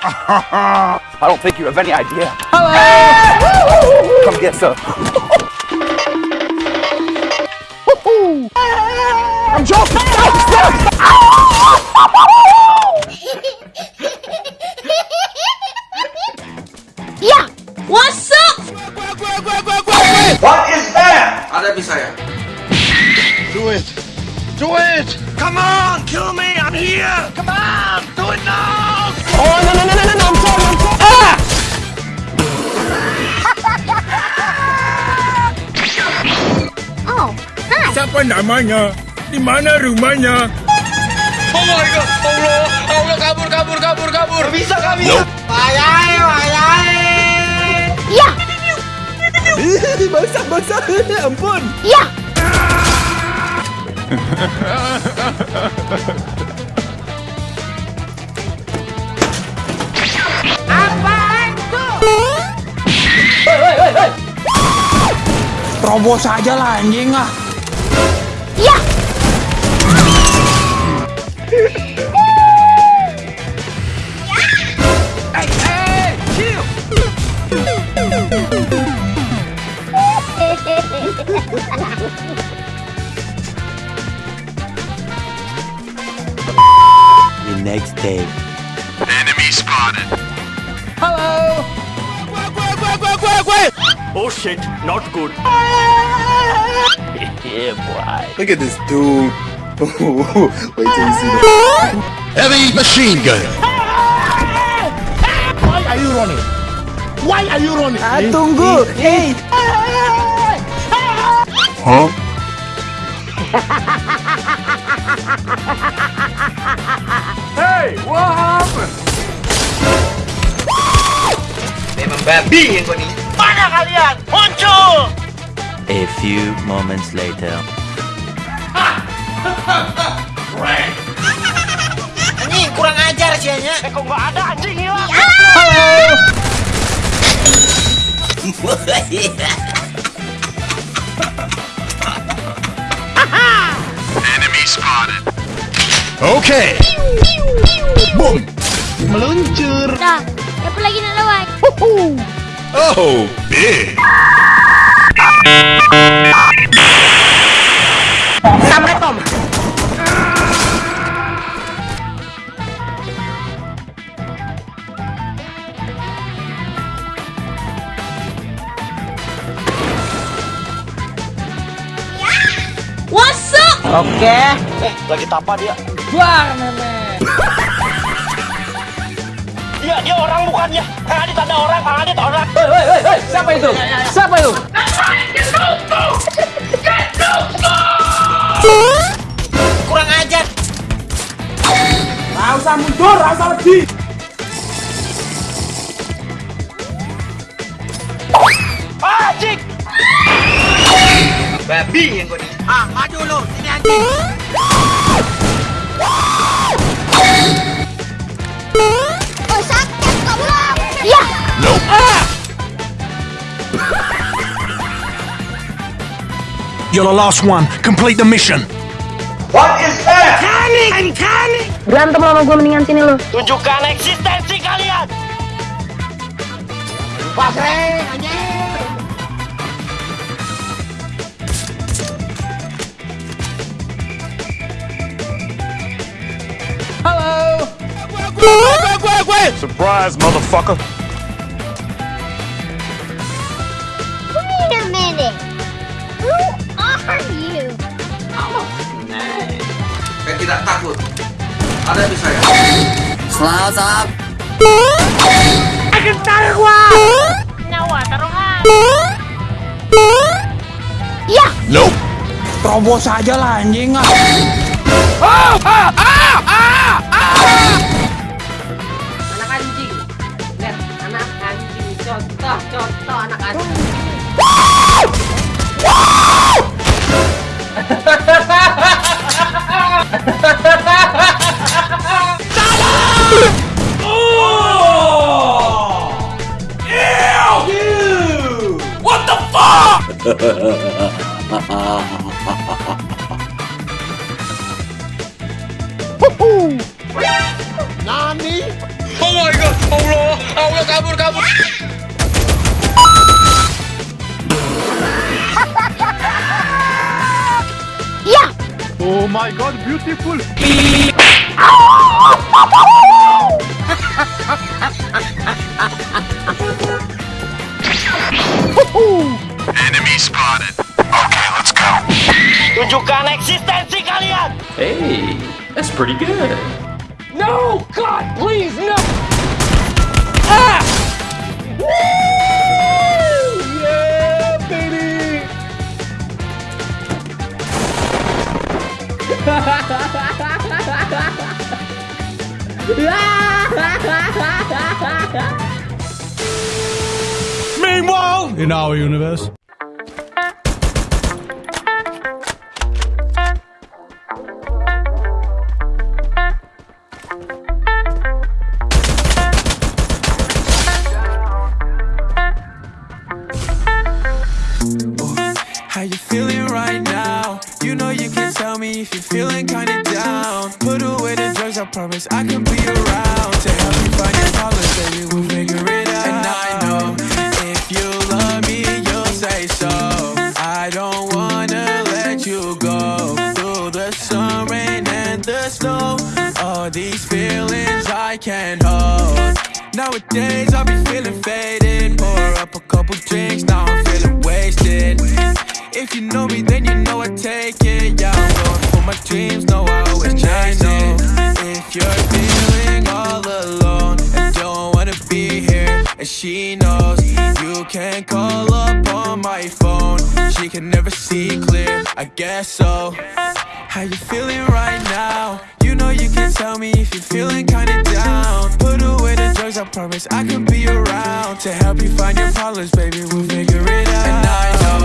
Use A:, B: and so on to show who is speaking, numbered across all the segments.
A: I don't think you have any idea. Hello! Come get some. I'm joking! Ah!
B: Siapa namanya? Di mana rumahnya?
C: Oh my god, Allah, Allah kabur, kabur, kabur, kabur. Bisa kami.
D: Yeah!
A: basah, basah. Ampun.
D: Yeah!
A: Terobos aja lah anjing ah.
D: Yeah!
E: The next day. Enemy spotted. Hello!
B: Oh shit, not good.
F: Look at this dude. Wait till you see the.
B: Heavy machine gun.
F: Why are you running? Why are you running?
A: Ah, tunggu. Hey. Huh?
B: hey, what happened?
C: Memang babi yang kau ni.
E: A few moments later.
C: Ini kurang ajar sih
B: eh, kok ada anjing hilang? Enemy spotted. Oke. Boom. Meluncur.
D: Dah, apa lagi nak lawan.
B: Oh, big.
D: Oke. Okay.
A: Eh,
F: lagi tapa dia.
A: Buar, nenek.
F: Iya, dia orang bukannya. Kang Adit ada orang, Kang Adit orang.
A: Hei, hei, hei, hei. Siapa itu? Siapa itu?
C: Kurang ajar.
A: Nggak usah mundur, nggak usah lebih.
F: Ah, cik.
C: Babi yang ni. Ah, maju lu. Sini anjing.
B: You're the last one. Complete the mission.
F: What is that?
D: Berantem lama gue mendingan sini lo.
F: Tunjukkan eksistensi kalian. Pasreng, anjing.
B: Surprise, motherfucker.
D: tidak takut. Ada
C: di saya. Selamat up. Akan taruh.
D: Nyawa taruhan. Ya.
B: Nope.
A: Terobos aja lah anjing ah.
G: Oh, ah, ah.
C: Oh my god, Allah kabur kabur.
D: Ya.
A: Oh my god, beautiful.
C: Ah! Pretty good.
A: No, God, please, no. Ah! Woo! Yeah, baby.
B: Meanwhile, in our universe.
H: You feeling right now? You know you can tell me if you're feeling kinda down. Put away the drugs, I promise I can be around to help you find your colors, baby. We'll figure it out. And I know if you love me, you'll say so. I don't wanna let you go through the sun, rain, and the snow. All these feelings I can't hold. Nowadays I be feeling faded. Pour up a couple drinks, now I'm feeling wasted. If you know me, then you know I take it. Yeah, I'm going for my dreams, no, I always chase it. If you're feeling all alone and don't wanna be here, and she knows you can call up on my phone. She can never see clear, I guess so. How you feeling right now? You know you can tell me if you're feeling kinda down. Put away the drugs, I promise I can be around to help you find your problems, baby. We'll figure it out. And I know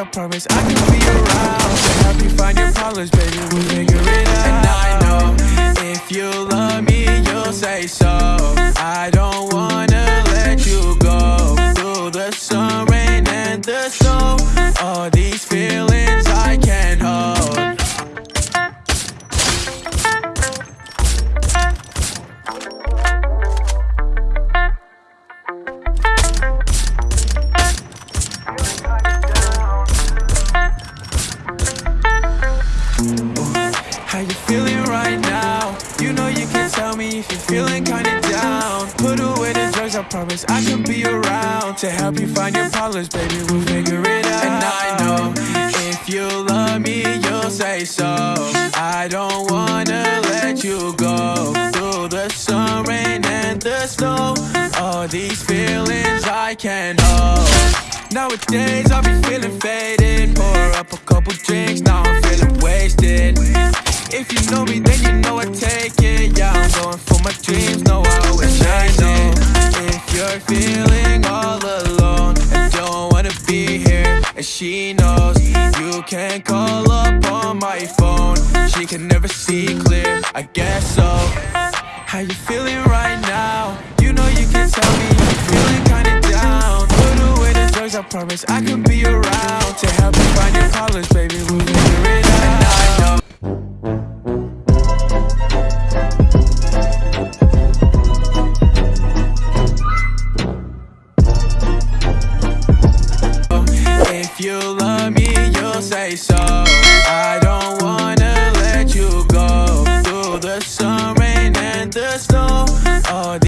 H: I promise I can be around to help you find your problems, baby. We'll figure promise I can be around to help you find your problems, baby. We'll figure it out. And I know if you love me, you'll say so. I don't wanna let you go through the sun, rain, and the snow. All these feelings I can't hold. Nowadays I be feeling faded. Pour up a couple drinks, now I'm feeling wasted. If you know me, then you know I take it. Yeah, I'm going for my dreams, no, I always chase it. You're feeling all alone and don't wanna be here, and she knows you can't call up on my phone. She can never see clear, I guess so. How you feeling right now? You know you can tell me you're feeling kinda down. Put away the drugs, I promise I can be around to help you find your problems, baby. We'll figure it out.